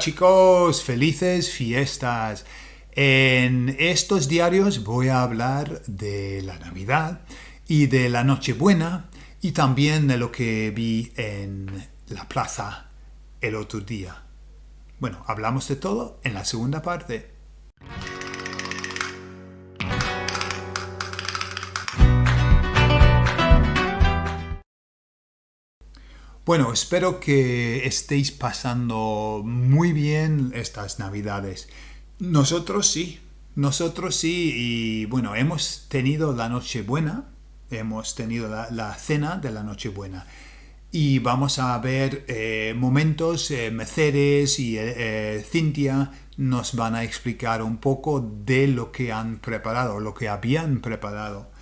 Chicos, felices fiestas. En estos diarios voy a hablar de la Navidad y de la Nochebuena y también de lo que vi en la plaza el otro día. Bueno, hablamos de todo en la segunda parte. Bueno, espero que estéis pasando muy bien estas navidades. Nosotros sí, nosotros sí, y bueno, hemos tenido la Nochebuena, hemos tenido la, cena de la Nochebuena. Y vamos a ver eh, momentos, eh, Mercedes y eh, Cintia nos van a explicar un poco de lo que han preparado, lo que habían preparado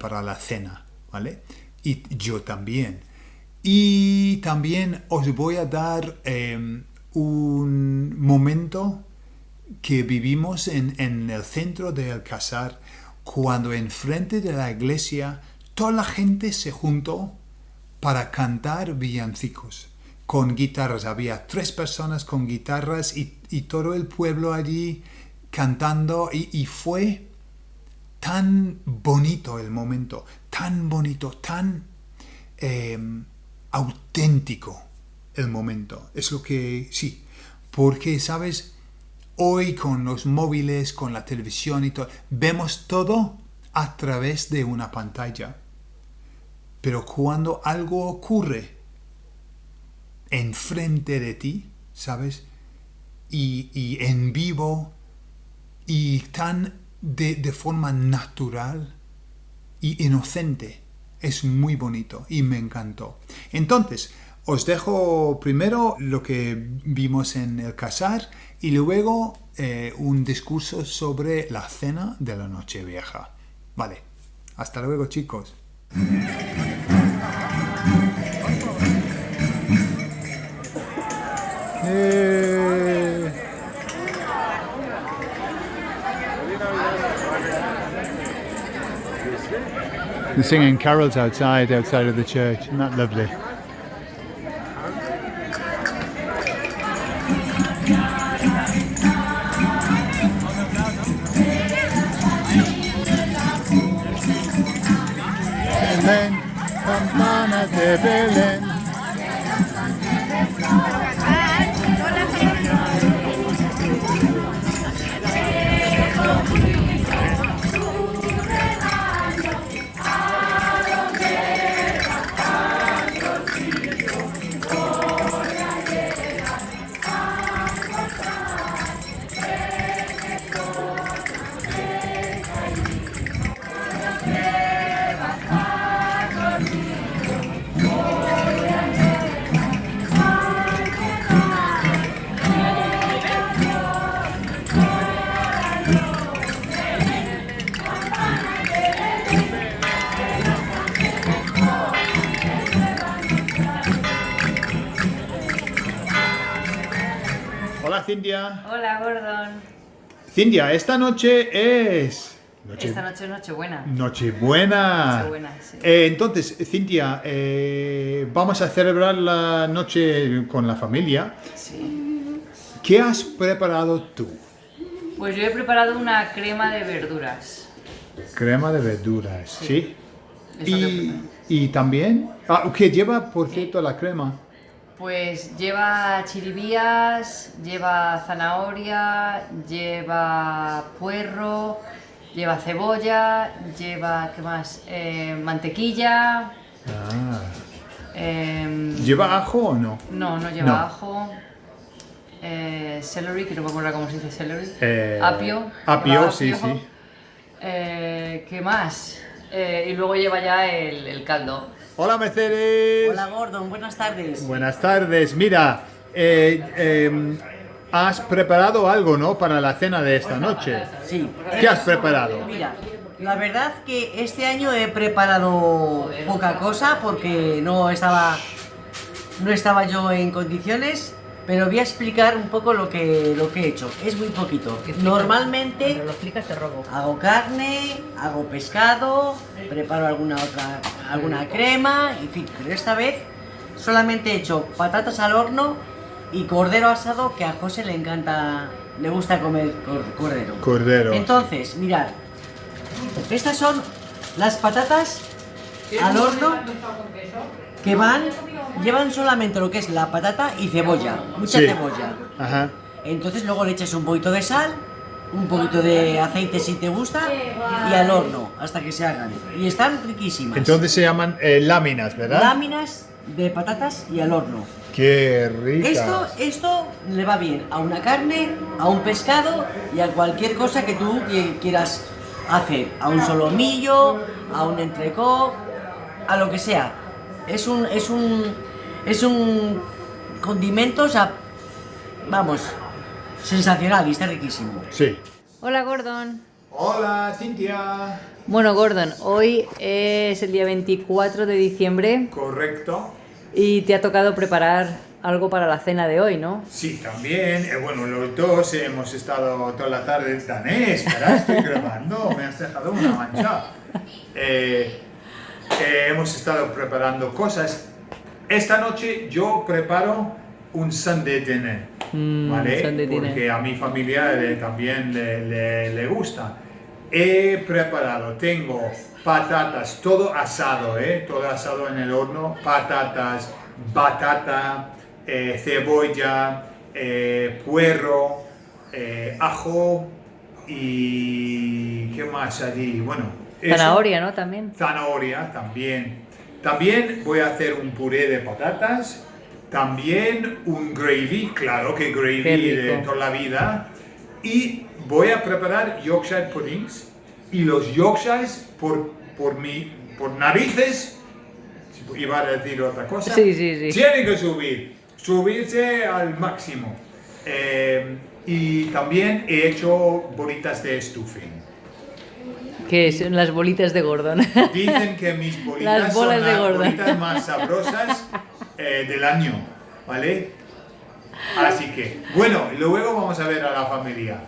para la cena, ¿vale? Y yo también. Y también os voy a dar em, un momento que vivimos en, el centro de Alcázar cuando enfrente de la iglesia toda la gente se juntó para cantar villancicos con guitarras. Había tres personas con guitarras y, todo el pueblo allí cantando y, fue tan bonito el momento, tan bonito, tan... Em, auténtico el momento. Es lo que sí. Porque, ¿sabes? Hoy con los móviles, con la televisión y todo, vemos todo a través de una pantalla. Pero cuando algo ocurre enfrente de ti, ¿sabes? Y, en vivo y tan de, de forma natural y inocente, es muy bonito y me encantó. Entonces, os dejo primero lo que vimos en el casar y luego eh, un discurso sobre la cena de la noche vieja. Vale, hasta luego chicos. They're singing carols outside, outside of the church. Isn't that lovely? Belén, campana de. Cintia. Hola, Gordon. Cintia, esta noche es... Esta noche es Nochebuena. Nochebuena. Nochebuena, sí. Eh, entonces, Cintia, eh, vamos a celebrar la noche con la familia. Sí. ¿Qué has preparado tú? Pues yo he preparado una crema de verduras. Crema de verduras, ¿sí? Y, y, también... Ah, ¿Qué lleva, por cierto, la crema? Pues lleva chiribías, lleva zanahoria, lleva puerro, lleva cebolla, lleva, ¿qué más? Eh, mantequilla. Ah. Em, ¿Lleva ajo o no? No, no lleva ajo. Eh, celery, que no me acuerdo cómo se dice celery. Eh, apio. Apio, sí, sí. ¿Qué más? y luego lleva ya el caldo. Hola Mercedes. Hola Gordon, buenas tardes. Buenas tardes. Mira, eh, em, has preparado algo, ¿no? Para la cena de esta noche. Sí. ¿Qué has preparado? Mira, la verdad que este año he preparado poca cosa porque no estaba, no estaba yo en condiciones pero voy a explicar un poco lo que, lo que he hecho. Es muy poquito. Normalmente lo explicas, te robo. hago carne, hago pescado, preparo alguna otra, alguna crema, en fin. Pero esta vez solamente he hecho patatas al horno y cordero asado que a José le encanta, le gusta comer cor- cordero. Cordero. Entonces, mirad, estas son las patatas al horno que van, llevan solamente lo que es la patata y cebolla, mucha Sí. cebolla. Ajá. Entonces luego le echas un poquito de sal, un poquito de aceite si te gusta y al horno hasta que se hagan. Y están riquísimas. Entonces se llaman eh, láminas, ¿verdad? Láminas de patatas y al horno. Qué rica. Esto, esto le va bien a una carne, a un pescado y a cualquier cosa que tú qui- quieras hacer. A un solomillo, a un entrecó, a lo que sea. Es un, es un, es un condimento, o sea, vamos, sensacional y está riquísimo. Sí. Hola Gordon. Hola, Cintia. Bueno Gordon, hoy es el día 24 de diciembre Correcto. y te ha tocado preparar algo para la cena de hoy, ¿no? Sí, también. eh, bueno, los dos hemos estado toda la tarde tan eh, espera, estoy grabando, me has dejado una mancha. Eh, eh, hemos estado preparando cosas. Esta noche yo preparo un Sunday dinner, Mm, ¿vale? Sunday dinner. Porque a mi familia le- también le, le- le gusta. He preparado, tengo patatas, todo asado, ¿eh? Todo asado en el horno, patatas, batata, eh, cebolla, eh, puerro, eh, ajo y... ¿qué más allí? Bueno. Zanahoria, ¿no? También. Zanahoria también. También voy a hacer un puré de patatas. También un gravy, claro que gravy de toda la vida. Y voy a preparar Yorkshire puddings. Y los Yorkshires, por, por, mi, por narices, iba a decir otra cosa, Sí, sí, sí. tienen que subir, subirse al máximo. Eh, y también he hecho bolitas de stuffing. Que son las bolitas de Gordon. Dicen que mis bolitas Las bolas son de las gorda. bolitas más sabrosas eh, del año, ¿vale? Así que, bueno, luego vamos a ver a la familia.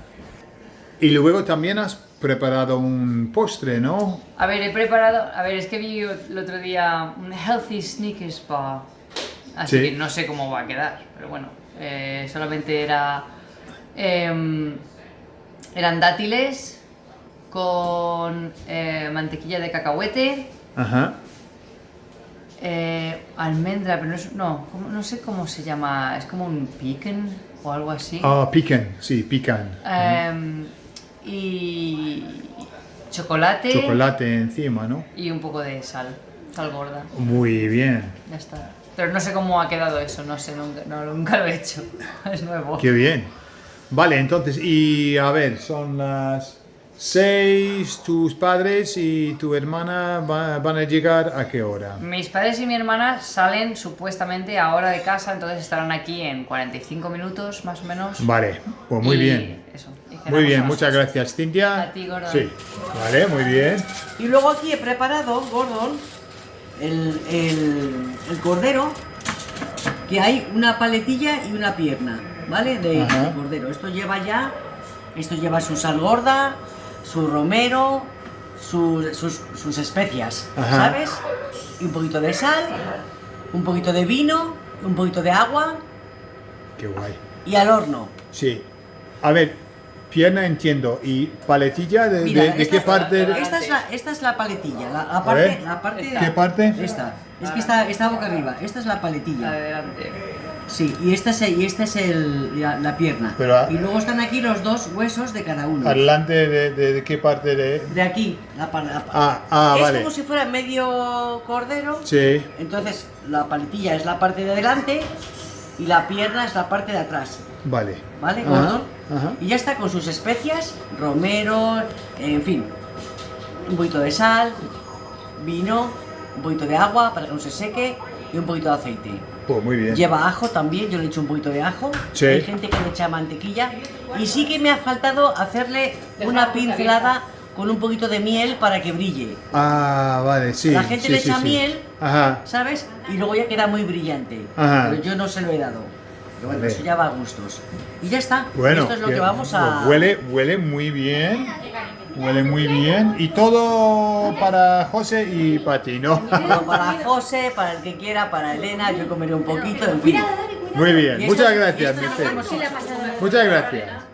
Y luego también has preparado un postre, ¿no? A ver, he preparado. A ver, es que vi el otro día un Healthy Snickers Bar. Así Sí. que no sé cómo va a quedar. Pero bueno, eh, solamente era. em, eran dátiles con eh, mantequilla de cacahuete, Ajá. eh, almendra, pero no, es- no, ¿cómo- no sé cómo se llama. Es como un pecan o algo así. Ah, pican, sí, pican. Em, y chocolate, Chocolate encima, ¿no? y un poco de sal, sal gorda. Muy bien. Ya está. Pero no sé cómo ha quedado eso, no sé, nunca, no, nunca lo he hecho. Es nuevo. Qué bien. Vale, entonces, y a ver, son las seis, tus padres y tu hermana va- van a llegar a qué hora? Mis padres y mi hermana salen supuestamente ahora de casa, entonces estarán aquí en 45 minutos más o menos. Vale, pues muy Y bien. Eso, y Muy cenamos bien, las muchas ocho. gracias, Cintia. A ti, Gordon. Sí, vale, muy bien. Y luego aquí he preparado, Gordon, el, el- el cordero, que hay una paletilla y una pierna, ¿vale? De, Ajá. de cordero. Esto lleva ya, esto lleva su sal gorda, su romero, sus, sus- sus especias, Ajá. ¿sabes? Y un poquito de sal, un poquito de vino, un poquito de agua Qué guay. y al horno. Sí. A ver, pierna entiendo. ¿Y paletilla de, Mira, de- de esta qué parte? Esta es la, esta es la paletilla, la, la parte, ver. la parte Esta. ¿Qué parte? Esta. Es que está, está boca arriba. Esta es la paletilla. Adelante. Sí, y esta es, y esta es el, la, la pierna. Pero a- y luego están aquí los dos huesos de cada uno. Adelante de, de- de qué parte de...? De aquí, la, la pa- Ah, ah, es vale. como si fuera medio cordero. Sí. Entonces, la paletilla es la parte de adelante y la pierna es la parte de atrás. Vale. ¿Vale, ajá. Y ya está con sus especias, romero, en fin. Un poquito de sal, vino, un poquito de agua para que no se seque y un poquito de aceite. Muy bien. Lleva ajo también, yo le echo un poquito de ajo. Sí. Hay gente que le echa mantequilla. Y sí que me ha faltado hacerle una pincelada con un poquito de miel para que brille. Ah, vale, sí. La gente sí, le sí, echa miel. Ajá. ¿Sabes? Y luego ya queda muy brillante. Ajá. Pero yo no se lo he dado. Pero bueno, Vale. eso ya va a gustos. Y ya está. Bueno, Esto es lo que vamos a. Huele, huele muy bien. Huele muy bien. Y todo para José y para ti, ¿no? Pero para José, para el que quiera, para Elena, yo comeré un poquito, en fin. Muy bien. Muchas gracias. Muchas gracias.